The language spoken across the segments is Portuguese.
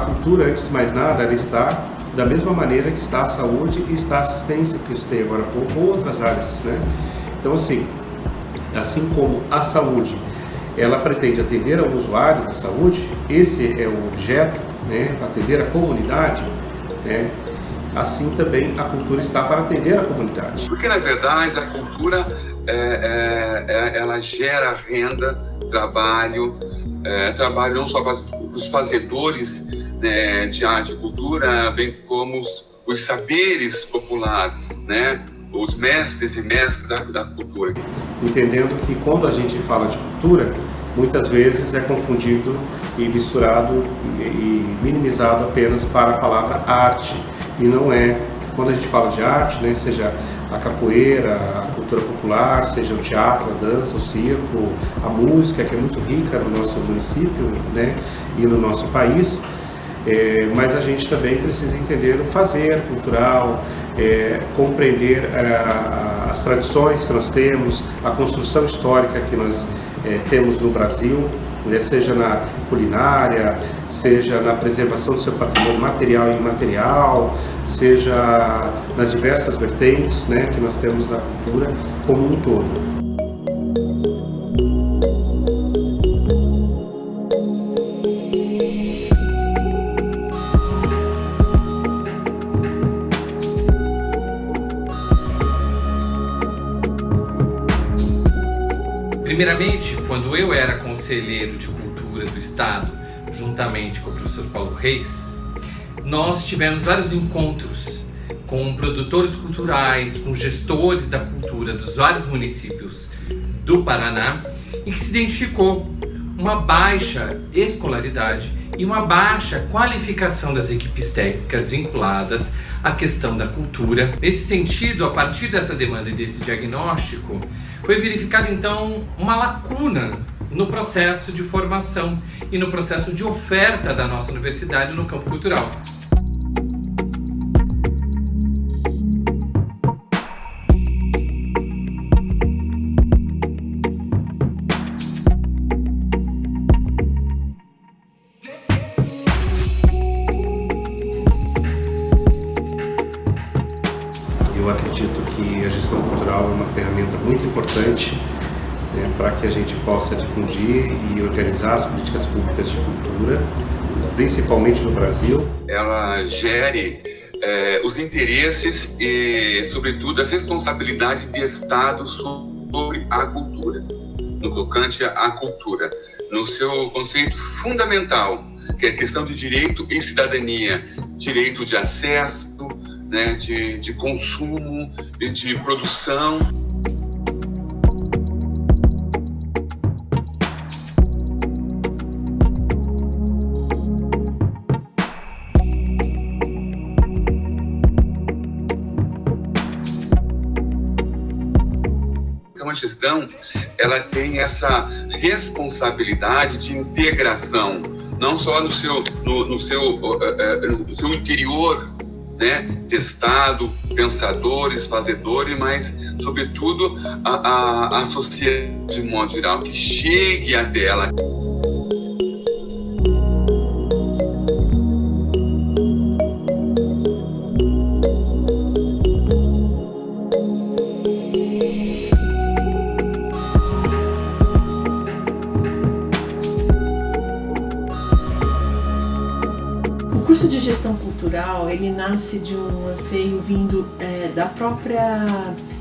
cultura, antes de mais nada, ela está da mesma maneira que está a saúde e está a assistência, que eu citei agora há pouco, ou outras áreas, né? Então, assim, assim como a saúde, ela pretende atender ao usuário da saúde, esse é o objeto, né, atender a comunidade, né, assim também a cultura está para atender a comunidade. Porque, na verdade, a cultura, é, é, é ela gera renda, trabalho, é, trabalho não só para os fazedores né, de arte e cultura, bem como os, os saberes populares, né? os mestres e mestres da, da, cultura. Entendendo que quando a gente fala de cultura, muitas vezes é confundido e misturado e minimizado apenas para a palavra arte, e não é. Quando a gente fala de arte, né, seja a capoeira, cultura popular, seja o teatro, a dança, o circo, a música, que é muito rica no nosso município né, e no nosso país, é, mas a gente também precisa entender o fazer cultural, é, compreender a, as tradições que nós temos, a construção histórica que nós é, temos no Brasil, né, seja na culinária, seja na preservação do seu patrimônio material e imaterial, seja nas diversas vertentes né, que nós temos na cultura como um todo. Primeiramente, quando eu era conselheiro de cultura do Estado, juntamente com o professor Paulo Reis, nós tivemos vários encontros com produtores culturais, com gestores da cultura dos vários municípios do Paraná, em que se identificou uma baixa escolaridade e uma baixa qualificação das equipes técnicas vinculadas à questão da cultura. Nesse sentido, a partir dessa demanda e desse diagnóstico, foi verificada então uma lacuna no processo de formação e no processo de oferta da nossa universidade no campo cultural. É uma ferramenta muito importante né, para que a gente possa difundir e organizar as políticas públicas de cultura, principalmente no Brasil. Ela gere é, os interesses e, sobretudo, a responsabilidade de Estado sobre a cultura, no tocante à cultura, no seu conceito fundamental, que é a questão de direito e cidadania, direito de acesso, né, de, de consumo e de produção. Então a gestão ela tem essa responsabilidade de integração, não só no seu, no, no seu, uh, uh, no seu interior né, de Estado, pensadores, fazedores, mas, sobretudo, a, a, a sociedade geral, que chegue até ela. De gestão cultural ele nasce de um anseio vindo é, da própria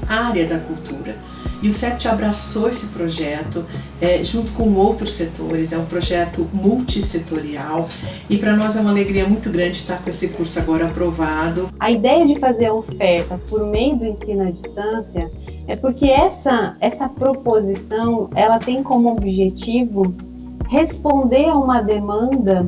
área da cultura. E o CEPT abraçou esse projeto é, junto com outros setores, é um projeto multissetorial e para nós é uma alegria muito grande estar com esse curso agora aprovado. A ideia de fazer a oferta por meio do ensino à distância é porque essa, essa proposição ela tem como objetivo responder a uma demanda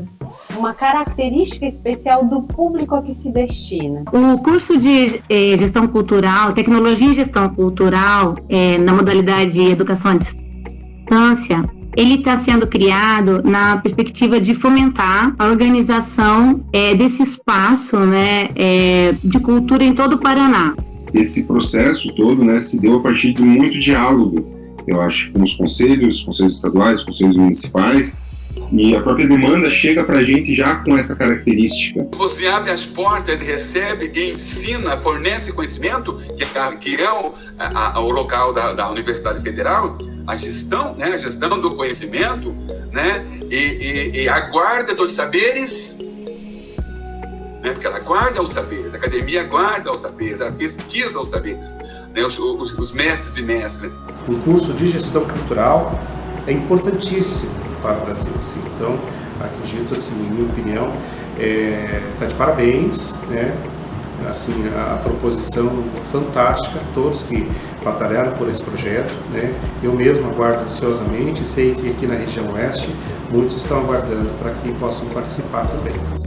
uma característica especial do público a que se destina? O curso de eh, gestão cultural, tecnologia e gestão cultural, eh, na modalidade educação à distância, ele está sendo criado na perspectiva de fomentar a organização é, desse espaço né, é, de cultura em todo o Paraná. Esse processo todo né, se deu a partir de muito diálogo, eu acho, com os conselhos, conselhos estaduais, conselhos municipais, E a própria demanda chega para a gente já com essa característica. Você abre as portas, recebe, ensina, fornece conhecimento, que é, que é o, a, o local da, da Universidade Federal, a gestão, né, a gestão do conhecimento, né, e, e, e a guarda dos saberes, né, porque ela guarda os saberes, a academia guarda os saberes, ela pesquisa os saberes, né, os, os, os mestres e mestras. O curso de gestão cultural é importantíssimo para o Brasil. Assim. Então, acredito, assim, minha opinião, está é, tá de parabéns, né? Assim, a, proposição fantástica, todos que batalharam por esse projeto, né? Eu mesmo aguardo ansiosamente, sei que aqui na região oeste muitos estão aguardando para que possam participar também.